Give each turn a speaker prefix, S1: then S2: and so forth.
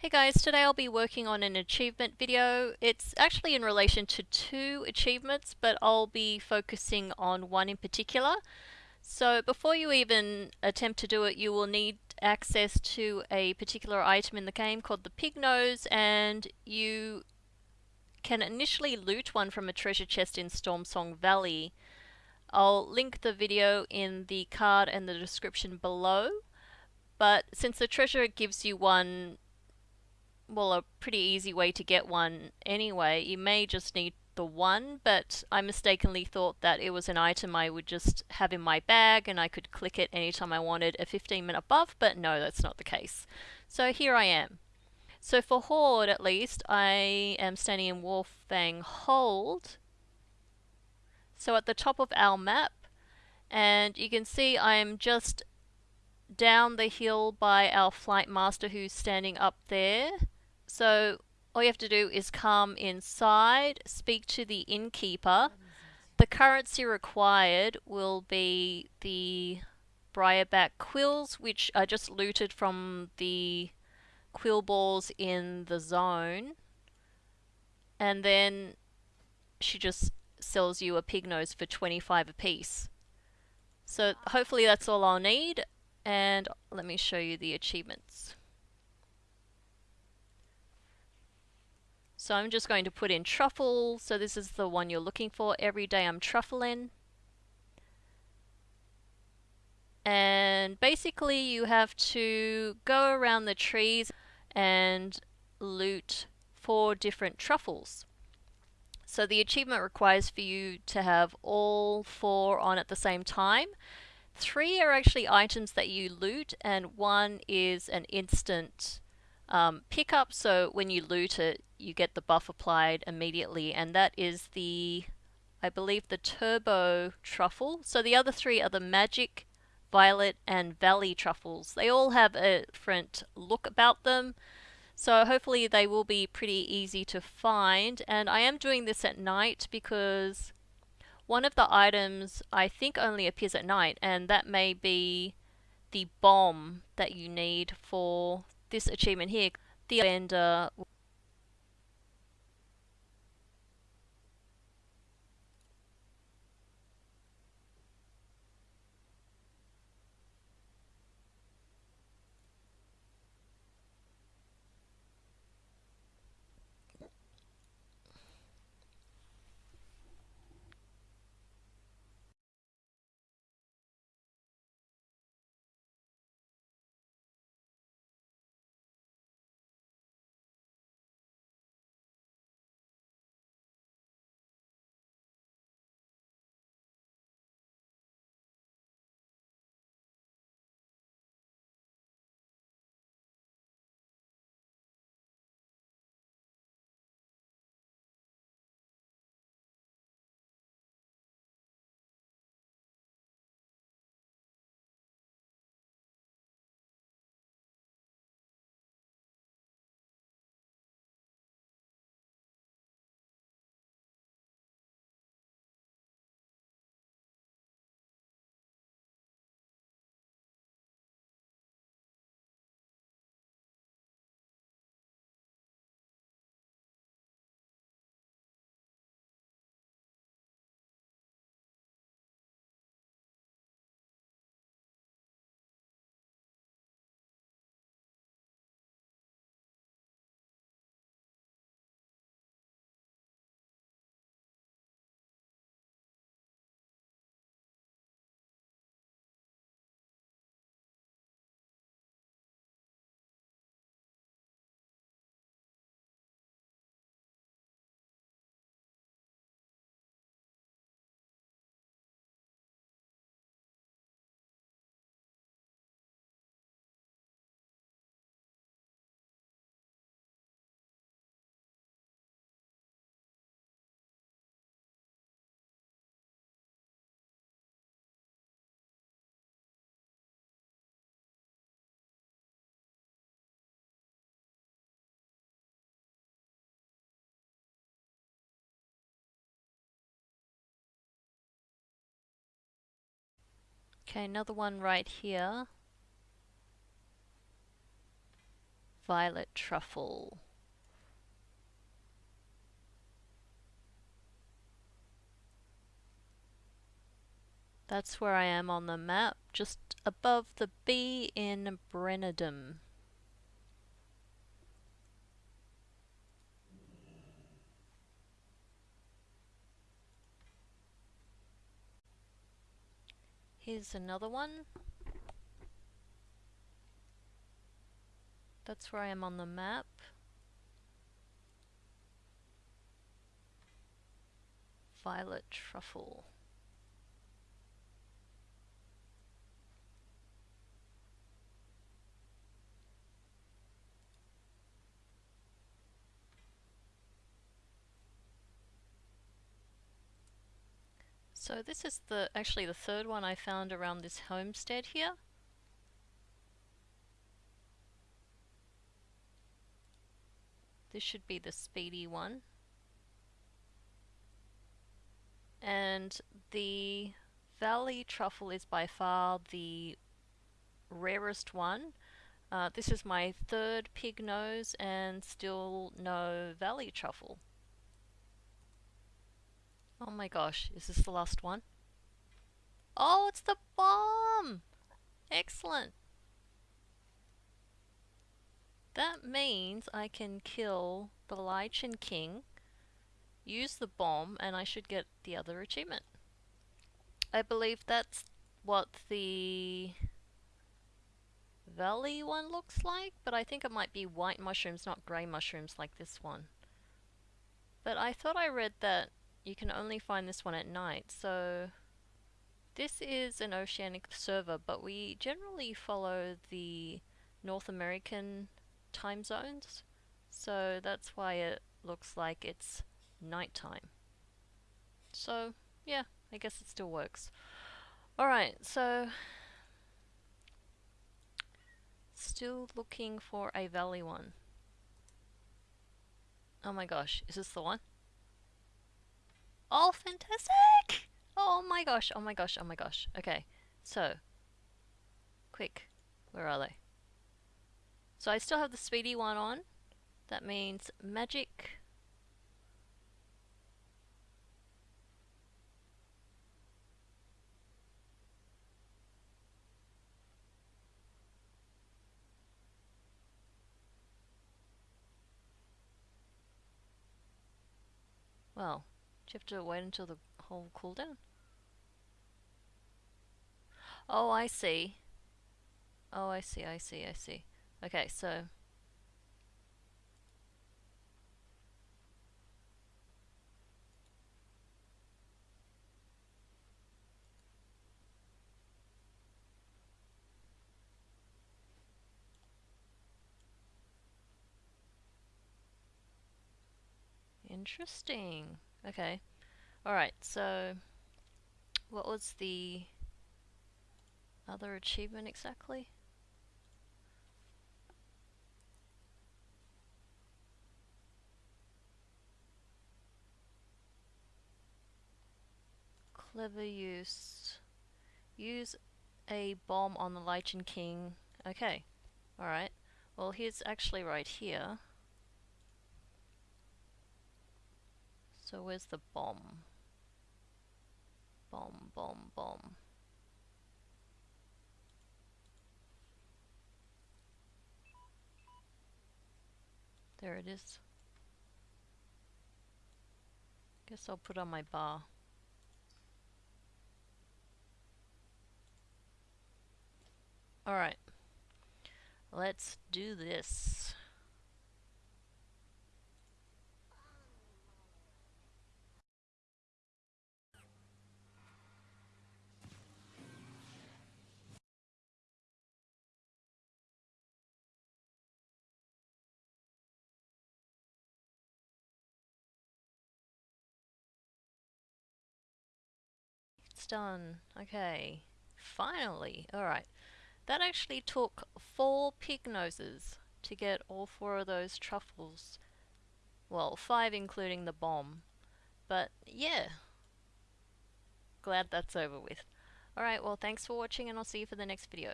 S1: Hey guys, today I'll be working on an achievement video. It's actually in relation to two achievements, but I'll be focusing on one in particular. So before you even attempt to do it, you will need access to a particular item in the game called the pig nose, and you can initially loot one from a treasure chest in Stormsong Valley. I'll link the video in the card and the description below. But since the treasure gives you one well, a pretty easy way to get one anyway. You may just need the one, but I mistakenly thought that it was an item I would just have in my bag and I could click it anytime I wanted a 15 minute buff, but no, that's not the case. So here I am. So for Horde, at least, I am standing in Warfang Hold. So at the top of our map, and you can see I'm just down the hill by our flight master who's standing up there. So all you have to do is come inside, speak to the innkeeper. The currency required will be the briarback quills, which are just looted from the quill balls in the zone. And then she just sells you a pig nose for 25 apiece. So hopefully that's all I'll need. And let me show you the achievements. So I'm just going to put in truffle. So this is the one you're looking for. Every day I'm truffling. And basically you have to go around the trees and loot four different truffles. So the achievement requires for you to have all four on at the same time. Three are actually items that you loot and one is an instant um, pickup. So when you loot it, you get the buff applied immediately, and that is the, I believe, the Turbo Truffle. So the other three are the Magic, Violet, and Valley Truffles. They all have a different look about them. So hopefully they will be pretty easy to find. And I am doing this at night because one of the items I think only appears at night, and that may be the bomb that you need for this achievement here. The vendor Okay, another one right here. Violet truffle. That's where I am on the map, just above the B in Brennadam. Here's another one. That's where I am on the map. Violet truffle. So this is the actually the third one I found around this homestead here. This should be the speedy one. And the valley truffle is by far the rarest one. Uh, this is my third pig nose and still no valley truffle. Oh my gosh, is this the last one? Oh, it's the bomb! Excellent. That means I can kill the Lichen King, use the bomb, and I should get the other achievement. I believe that's what the valley one looks like, but I think it might be white mushrooms, not grey mushrooms like this one. But I thought I read that you can only find this one at night. So this is an oceanic server, but we generally follow the North American time zones. So that's why it looks like it's nighttime. So yeah, I guess it still works. Alright, so still looking for a valley one. Oh my gosh, is this the one? Oh, fantastic! Oh my gosh, oh my gosh, oh my gosh. Okay, so, quick, where are they? So I still have the speedy one on. That means magic. Well, do you have to wait until the whole cooldown? Oh, I see. Oh, I see, I see, I see. Okay, so... Interesting. Okay. Alright, so what was the other achievement exactly? Clever use. Use a bomb on the Lichen King. Okay. Alright. Well, here's actually right here. So where's the bomb? Bomb, bomb, bomb. There it is. Guess I'll put on my bar. Alright. Let's do this. Done. Okay. Finally. Alright. That actually took four pig noses to get all four of those truffles. Well, five including the bomb. But yeah. Glad that's over with. Alright, well thanks for watching and I'll see you for the next video.